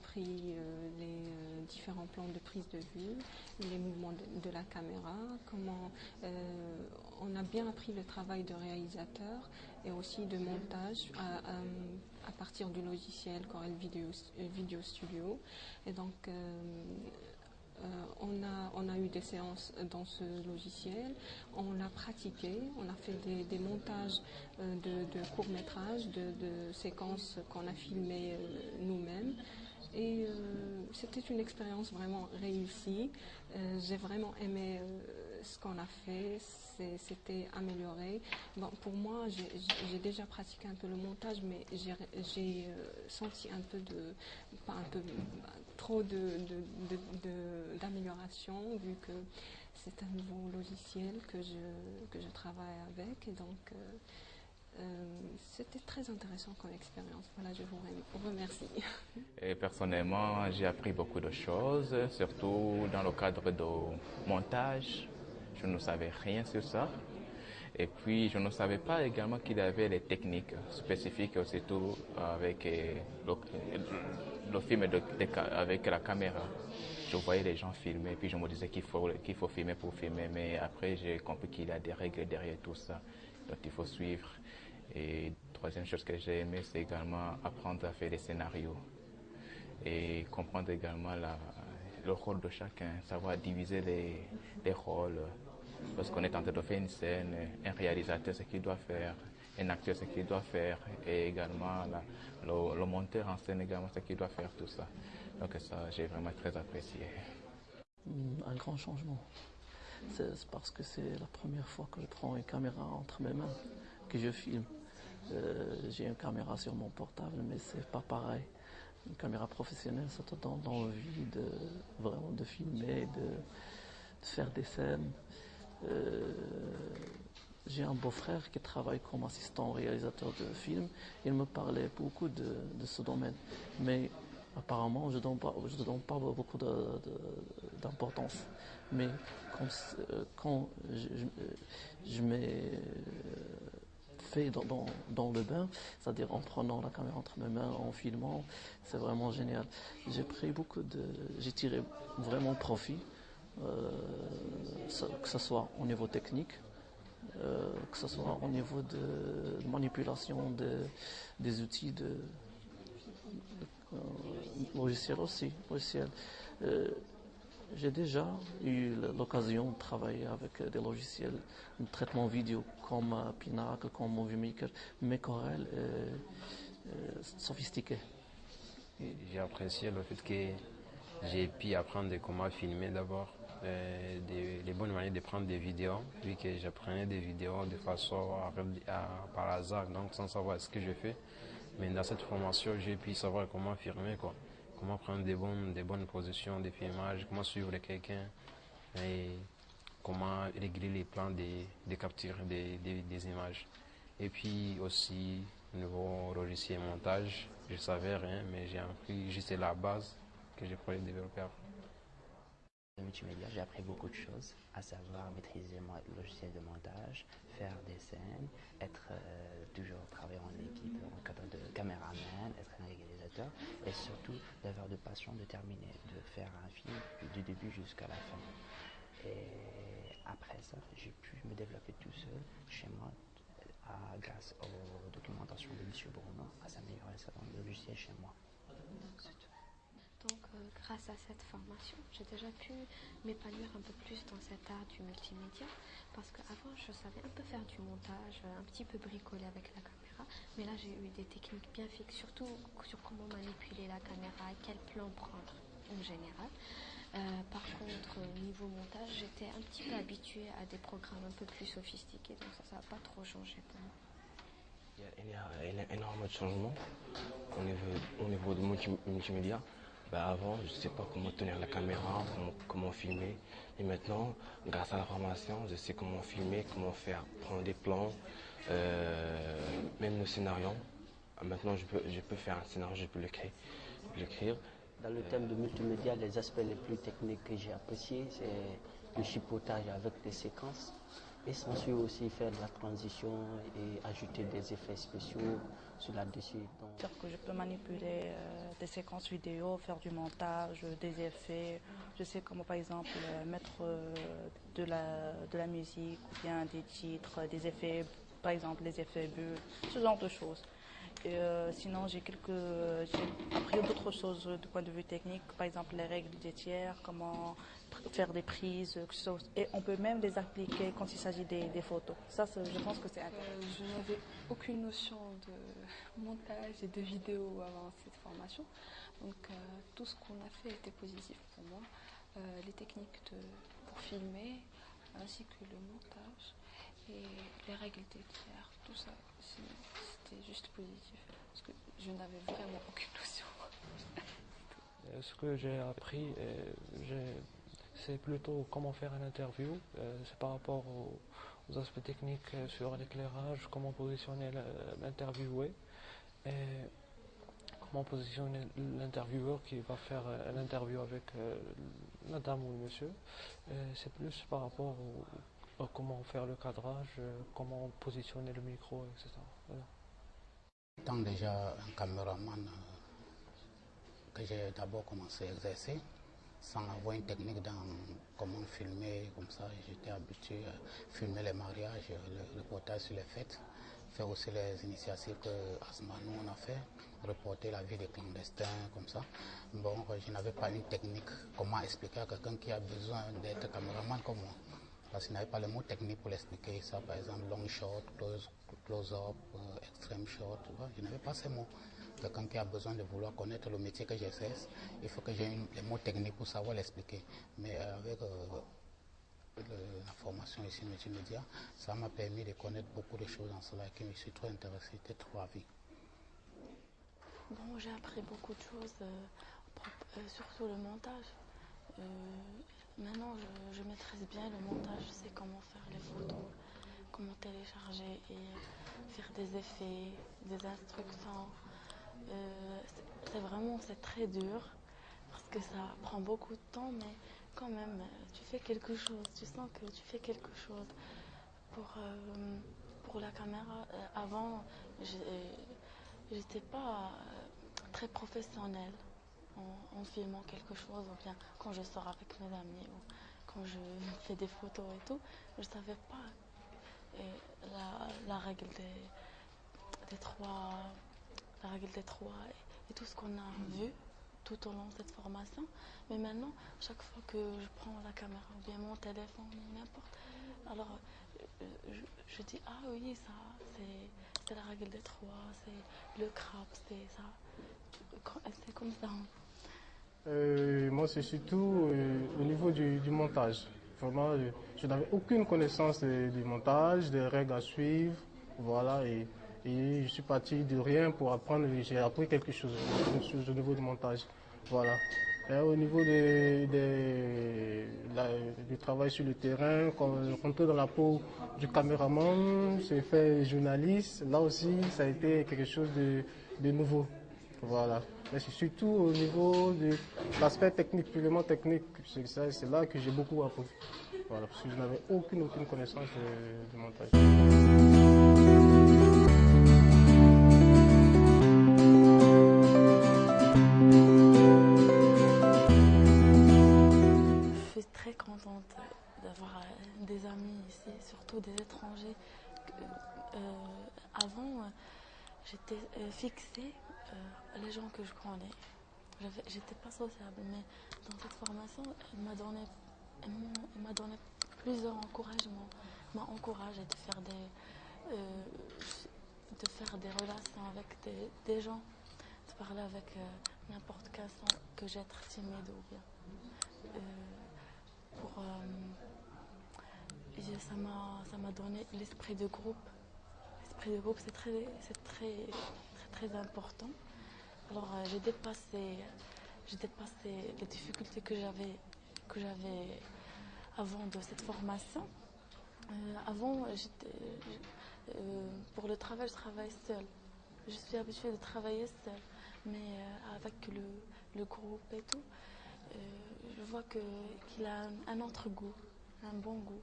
appris euh, les euh, différents plans de prise de vue, les mouvements de, la caméra, comment on a bien appris le travail de réalisateur et aussi de montage à, partir du logiciel Corel Video, Studio. Et donc euh, on, a, on a eu des séances dans ce logiciel, on l'a pratiqué, on a fait des, montages euh, de, courts-métrages, de, séquences qu'on a filmées euh, nous-mêmes. Et euh, c'était une expérience vraiment réussie. Euh, j'ai vraiment aimé euh, ce qu'on a fait. C'était amélioré. Bon, pour moi, j'ai déjà pratiqué un peu le montage, mais j'ai senti un peu de, pas un peu, trop d'amélioration de, de, vu que c'est un nouveau logiciel que je, que je travaille avec. Donc, euh, c'était très intéressant comme expérience. Voilà, je vous remercie. Personnellement, j'ai appris beaucoup de choses, surtout dans le cadre de montage. Je ne savais rien sur ça. Et puis, je ne savais pas également qu'il y avait les techniques spécifiques, surtout avec le, le film avec la caméra. Je voyais les gens filmer, puis je me disais qu'il faut, qu'il faut filmer pour filmer, mais après j'ai compris qu'il y a des règles derrière tout ça, il faut suivre. Et troisième chose que j'ai aimé, c'est également apprendre à faire des scénarios et comprendre également le rôle de chacun, savoir diviser les, les rôles. Lorsqu'on est en train de faire une scène, un réalisateur, ce qu'il doit faire, un acteur, ce qu'il doit faire, et également le, monteur en scène, également, ce qu'il doit faire, tout ça. Donc ça, j'ai vraiment très apprécié. Un grand changement. C'est parce que c'est la première fois que je prends une caméra entre mes mains, que je filme. Euh, j'ai une caméra sur mon portable, mais c'est pas pareil. Une caméra professionnelle, ça te donne envie de vraiment de filmer, de, faire des scènes. Euh, j'ai un beau-frère qui travaille comme assistant réalisateur de films. Il me parlait beaucoup de, de ce domaine, mais apparemment je ne donne pas, beaucoup d'importance. Mais quand, quand je, je, je mets fait dans, dans, dans le bain, c'est-à-dire en prenant la caméra entre mes mains, en filmant, c'est vraiment génial. J'ai pris beaucoup de, j'ai tiré vraiment profit, euh, que ce soit au niveau technique, euh, que ce soit au niveau de, manipulation de, des outils de, de euh, aussi, logiciels. Euh, j'ai déjà eu l'occasion de travailler avec des logiciels de traitement vidéo comme Pinacle, comme Movie Maker, mais Corel est, sophistiqué. J'ai apprécié le fait que j'ai pu apprendre comment filmer d'abord, euh, les bonnes manières de prendre des vidéos, vu que j'apprenais des vidéos de façon par hasard, donc sans savoir ce que je fais. Mais dans cette formation, j'ai pu savoir comment filmer. Quoi comment prendre des bonnes, des bonnes positions de filmage, comment suivre quelqu'un et comment régler les plans des, des captures des, des, des, images. Et puis aussi, niveau logiciel montage, je savais rien, mais j'ai appris juste la base que j'ai pourrais développer après. Multimédia, j'ai appris beaucoup de choses, à savoir maîtriser le logiciel de montage, faire des scènes, être euh, toujours travailler en équipe en cadre de caméraman, être un réalisateur et surtout d'avoir de passion de terminer, de faire un film du début jusqu'à la fin. Et après ça, j'ai pu me développer tout seul chez moi à, grâce aux documentations de M. Bruno, à s'améliorer le logiciel chez moi. Donc, grâce à cette formation, j'ai déjà pu m'épanouir un peu plus dans cet art du multimédia. Parce qu'avant, je savais un peu faire du montage, un petit peu bricoler avec la caméra. Mais là, j'ai eu des techniques bien fixes, surtout sur comment manipuler la caméra, quel plan prendre en général. Euh, par contre, niveau montage, j'étais un petit peu habituée à des programmes un peu plus sophistiqués. Donc ça, ça n'a pas trop changé pour moi. Il y a, énormément de changements au niveau, au multimédia. Ben avant, je ne sais pas comment tenir la caméra, comment, filmer. Et maintenant, grâce à la formation, je sais comment filmer, comment faire, prendre des plans, euh, même le scénario. Maintenant, je peux, je peux faire un scénario, je peux l'écrire. Dans le thème de multimédia, les aspects les plus techniques que j'ai appréciés, c'est le chipotage avec des séquences. Et s'ensuit aussi faire de la transition et ajouter des effets spéciaux sur là-dessus. C'est-à-dire que je peux manipuler euh, des séquences vidéo, faire du montage, des effets. Je sais comment par exemple euh, mettre euh, de, la, de la musique ou bien des titres, des effets, par exemple les effets bulles, ce genre de choses. Et, sinon, j'ai quelques, j'ai appris d'autres choses du point de vue technique, par exemple les règles des tiers, comment faire des prises, et on peut même les appliquer quand il s'agit des, photos. Ça, je pense que c'est intéressant. Euh, je n'avais aucune notion de montage et de vidéo avant cette formation, donc euh, tout ce qu'on a fait était positif pour moi. Euh, les techniques de, pour filmer, ainsi que le montage et les règles des tiers, tout ça, c'était juste positif, je n'avais vraiment aucune notion. Ce que j'ai appris, j'ai c'est plutôt comment faire une interview. Euh, c'est par rapport aux, aspects techniques euh, sur l'éclairage, comment positionner l'interviewé et comment positionner l'intervieweur qui va faire l'interview avec madame ou le monsieur. C'est plus par rapport à comment faire le cadrage, comment positionner le micro, etc. Étant déjà un caméraman euh, que j'ai d'abord commencé à exercer, sans avoir une technique dans comment filmer, comme ça, j'étais habitué à filmer les mariages, le reportage sur les fêtes, faire aussi les initiatives que Asma nous on a fait, reporter la vie des clandestins, comme ça. Bon, je n'avais pas une technique, comment expliquer à quelqu'un qui a besoin d'être caméraman comme moi. Parce qu'il n'avait pas le mot technique pour l'expliquer ça, par exemple long shot, close, close up, euh, extreme shot, je n'avais pas ces mots quelqu'un qui a besoin de vouloir connaître le métier que j'exerce, il faut que j'ai les mots techniques pour savoir l'expliquer. Mais euh, avec euh, la formation ici multimédia, ça m'a permis de connaître beaucoup de choses en cela et que je suis trop intéressé, j'étais trop avis. Bon, j'ai appris beaucoup de choses, euh, surtout le montage. Maintenant, je, maîtrise bien le montage, je sais comment faire les photos, comment télécharger et faire des effets, des instructions. Euh, c'est vraiment c'est très dur parce que ça prend beaucoup de temps, mais quand même, tu fais quelque chose, tu sens que tu fais quelque chose. Pour, euh, pour la caméra, euh, avant, j'étais pas très professionnelle en, filmant quelque chose, ou bien quand je sors avec mes amis, ou quand je fais des photos et tout, je savais pas la, la, règle des, trois la règle des trois et, tout ce qu'on a vu tout au long de cette formation. Mais maintenant, chaque fois que je prends la caméra ou bien mon téléphone, n'importe, alors euh, je, dis ah oui, ça, c'est la règle des trois, c'est le crabe, c'est ça. C'est comme ça. Euh, moi, c'est surtout euh, au niveau du, montage. Vraiment, je n'avais aucune connaissance du montage, des règles à suivre. Voilà, et et je suis parti de rien pour apprendre, j'ai appris quelque chose au niveau du montage. Voilà. au niveau de, du travail sur le terrain, quand on dans la peau du caméraman, j'ai fait journaliste, là aussi ça a été quelque chose de, nouveau. Voilà. Mais c'est surtout au niveau de l'aspect technique, purement technique, c'est là que j'ai beaucoup appris. Voilà, parce que je n'avais aucune, aucune connaissance du montage. d'avoir euh, des amis ici, surtout des étrangers. Euh, avant, euh, j'étais fixée les gens que je connais. J'étais pas sociable, mais dans cette formation, elle m'a donné, m'a donné plusieurs encouragements. m'a encouragé de faire des, de faire des relations avec des, gens, de parler avec n'importe quel sans que j'être timide ou bien pour, euh, ça m'a donné l'esprit de groupe. L'esprit de groupe, c'est très, très, très, très important. Alors euh, j'ai dépassé, dépassé les difficultés que j'avais, que j'avais avant de cette formation. Euh, avant, pour le travail, je travaille seule. Je suis habituée de travailler seule, mais avec le, le, groupe et tout, je vois qu'il a un autre goût, un bon goût.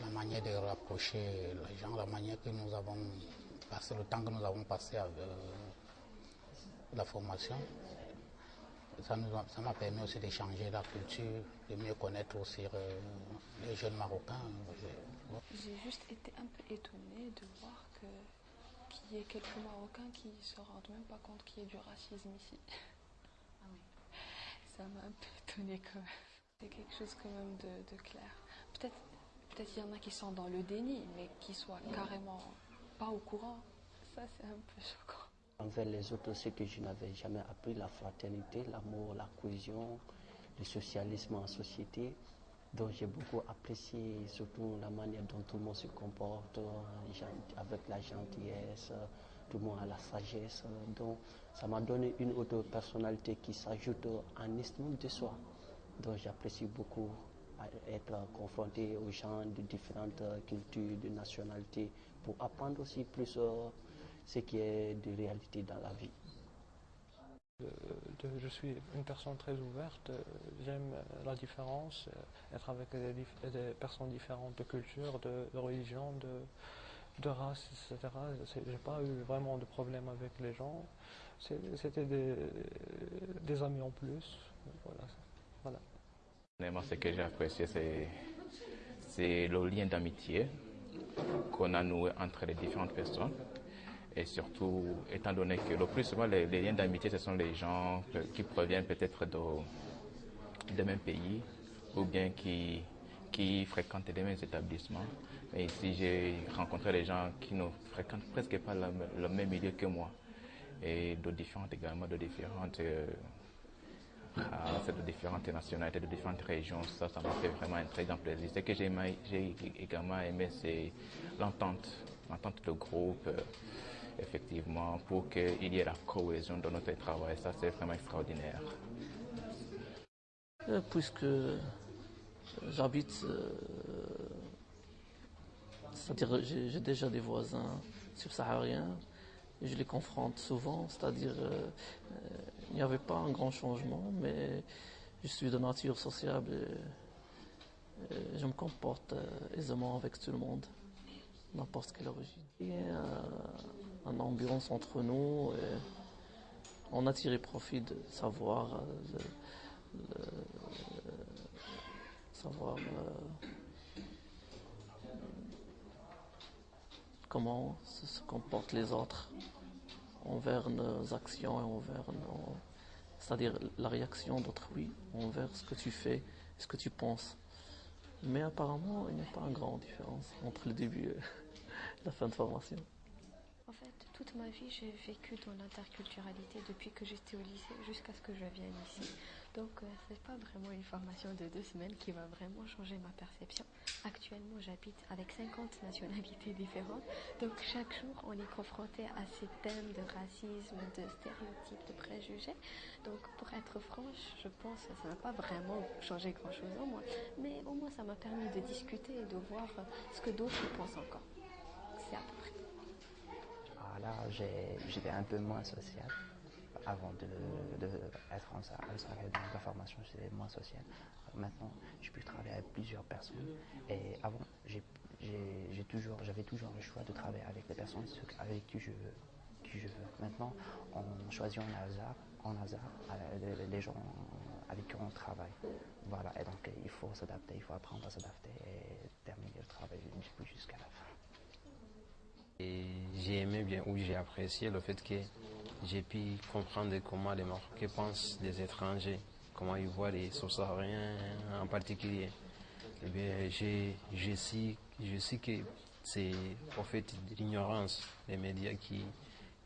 La manière de rapprocher les gens, la manière que nous avons passé, le temps que nous avons passé avec la formation. Ça m'a permis aussi d'échanger la culture, de mieux connaître aussi les jeunes Marocains. J'ai juste été un peu étonnée de voir que qu'il y ait quelques Marocains qui ne se rendent même pas compte qu'il y ait du racisme ici. Ah oui. Ça m'a un peu étonnée quand même. C'est quelque chose quand même de, clair. Peut-être peut-être il y en a qui sont dans le déni, mais qui soient carrément pas au courant. Ça, c'est un peu choquant. Envers les autres, c'est que je n'avais jamais appris la fraternité, l'amour, la cohésion, le socialisme en société. Donc j'ai beaucoup apprécié surtout la manière dont tout le monde se comporte, avec la gentillesse, tout le monde a la sagesse. Donc ça m'a donné une autre personnalité qui s'ajoute en estime de soi. Donc j'apprécie beaucoup être confronté aux gens de différentes cultures, de nationalités, pour apprendre aussi plus euh, ce qui est de réalité dans la vie. je suis une personne très ouverte, j'aime la différence, être avec des, personnes différentes de culture, de, religion, de, race, etc. J'ai pas eu vraiment de problème avec les gens. C'était des, amis en plus. Voilà. Ce que j'ai apprécié, c'est le lien d'amitié qu'on a noué entre les différentes personnes. Et surtout, étant donné que le plus souvent, les, liens d'amitié, ce sont les gens qui proviennent peut-être de, même pays ou bien qui, qui fréquentent les mêmes établissements. Mais ici, j'ai rencontré des gens qui ne fréquentent presque pas le, même milieu que moi et de différentes également, de différentes, euh, de différentes nationalités, de différentes régions. Ça, ça m'a fait vraiment un très grand plaisir. Ce que j'ai également aimé, c'est l'entente, l'entente de groupe. Euh, effectivement, pour qu'il y ait la cohésion dans notre travail. Ça, c'est vraiment extraordinaire. Euh, puisque j'habite, euh, j'ai déjà des voisins subsahariens, je les confronte souvent, c'est-à-dire euh, il n'y avait pas un grand changement, mais je suis de nature sociable et, je me comporte aisément avec tout le monde, n'importe quelle origine une ambiance entre nous. Et on a tiré profit de savoir, euh, savoir euh, comment se, comportent les autres envers nos actions et envers nos. C'est-à-dire la réaction d'autrui envers ce que tu fais, ce que tu penses. Mais apparemment, il n'y a pas une grande différence entre le début et la fin de formation. En fait, toute ma vie, j'ai vécu dans l'interculturalité depuis que j'étais au lycée jusqu'à ce que je vienne ici. Donc, euh, c'est pas vraiment une formation de deux semaines qui va vraiment changer ma perception. Actuellement, j'habite avec 50 nationalités différentes. Donc, chaque jour, on est confronté à ces thèmes de racisme, de stéréotypes, de préjugés. Donc, pour être franche, je pense que ça n'a pas vraiment changé grand-chose en moi. Mais au moins, ça m'a permis de discuter et de voir ce que d'autres pensent encore. C'est à peu près là, j'étais un peu moins social. Avant de, être en salle dans la formation, j'étais moins social. Maintenant, je peux travailler avec plusieurs personnes. Et avant, j'avais toujours, toujours le choix de travailler avec les personnes avec qui je veux. Qui je veux. Maintenant, on choisit en hasard, en hasard euh, les gens avec qui on travaille. Voilà, et donc il faut s'adapter, il faut apprendre à s'adapter et terminer le travail jusqu'à la fin j'ai aimé bien, ou j'ai apprécié le fait que j'ai pu comprendre comment les Marocains pensent des étrangers, comment ils voient les Sahariens en particulier. Eh bien, j'ai, je sais, je sais que c'est en fait l'ignorance des médias qui,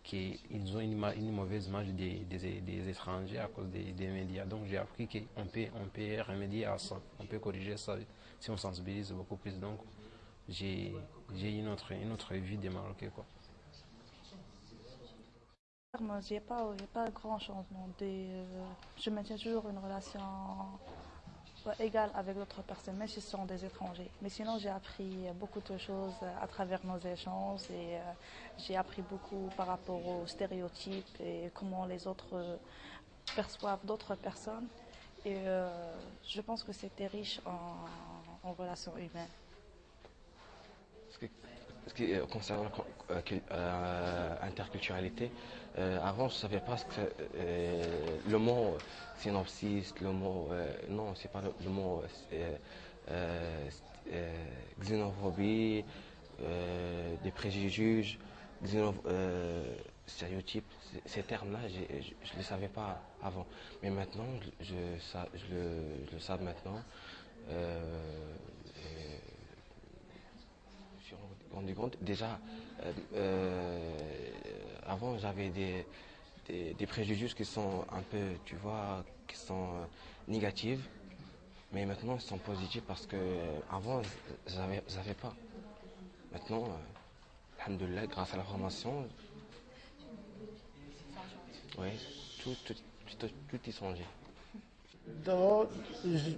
qui ils ont une, une mauvaise image des, des, étrangers à cause des, des médias. Donc j'ai appris qu'on peut, on peut remédier à ça, on peut corriger ça si on sensibilise beaucoup plus. Donc j'ai une autre, une autre vie des Marocains. Quoi. Je n'ai pas, pas grand changement. Euh, je maintiens toujours une relation égale avec d'autres personnes, même si ce sont des étrangers. Mais sinon, j'ai appris beaucoup de choses à travers nos échanges et euh, j'ai appris beaucoup par rapport aux stéréotypes et comment les autres euh, perçoivent d'autres personnes. Et je pense que c'était riche en, en relations humaines. Ce qui est concernant l'interculturalité, avant je ne savais pas ce que le mot synopsis, le mot non c'est pas le, mot xénophobie, des préjugés, stéréotypes, ces termes-là, je ne les savais pas avant. Mais maintenant, je, je, le, je le, sais maintenant. Euh, je me suis rendu compte, déjà, euh, euh, avant, j'avais des, des, préjugés qui sont un peu, tu vois, qui sont négatifs. Mais maintenant, ils sont positifs parce que avant, je n'avais pas. Maintenant, alhamdoulilah, grâce à la formation, oui, tout, tout, tout, tout y songer.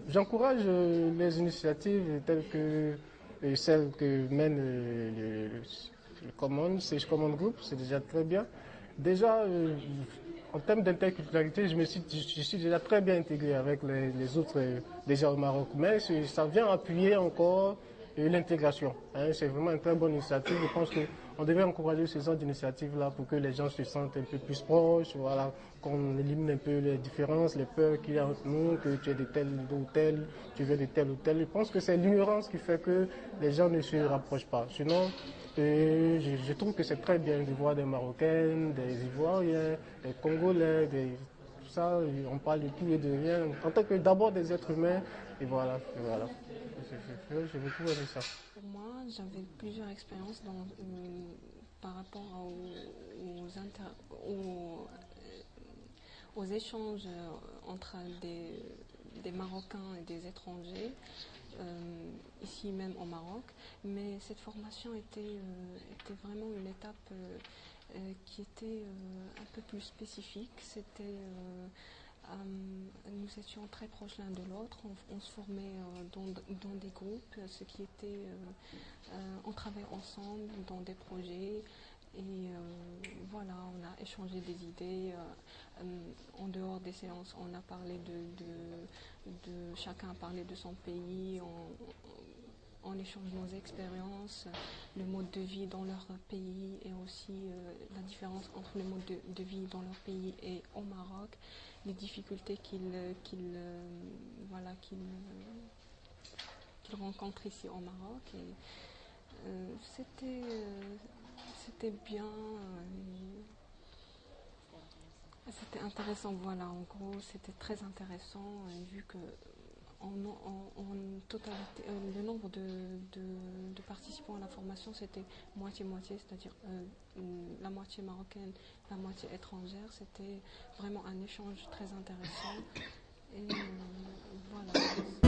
J'encourage euh, les initiatives telles que euh, celles que mène euh, le, Common, c'est Group, c'est déjà très bien. Déjà, en termes d'interculturalité, je, me suis, je suis déjà très bien intégré avec les, autres déjà au Maroc, mais ça vient appuyer encore l'intégration. Hein. c'est vraiment une très bonne initiative. Je pense qu'on devrait encourager ce genre d'initiative-là pour que les gens se sentent un peu plus proches, voilà, qu'on élimine un peu les différences, les peurs qu'il y a entre nous, que tu es de tel ou tel, tu veux de tel ou tel. Je pense que c'est l'ignorance qui fait que les gens ne se rapprochent pas. Sinon, je, je, trouve que c'est très bien de voir des Marocains, des Ivoiriens, des Congolais, tout ça, on parle de tout et de rien, en tant que d'abord des êtres humains, et voilà, et voilà. J'ai beaucoup aimé ça. Pour moi, j'avais plusieurs expériences euh, par rapport aux, échanges entre des, Marocains et des étrangers, euh, ici même au Maroc. Mais cette formation était, euh, était vraiment une étape qui était un peu plus spécifique. C'était euh, nous étions très proches l'un de l'autre, on, se formait euh, dans, des groupes, ce qui était, euh, on travaillait ensemble dans des projets et voilà, on a échangé des idées. en dehors des séances, on a parlé de, chacun a parlé de son pays, on, échange nos expériences, le mode de vie dans leur pays et aussi la différence entre le mode de, vie dans leur pays et au Maroc les difficultés qu'il euh, voilà, qu'il rencontre ici au Maroc. Euh, c'était, euh, c'était bien. c'était intéressant, voilà, en gros, c'était très intéressant, vu que en, totalité, euh, le nombre de, participants à la formation, c'était moitié-moitié, c'est-à-dire euh, la moitié marocaine, la moitié étrangère. C'était vraiment un échange très intéressant. Et euh, voilà.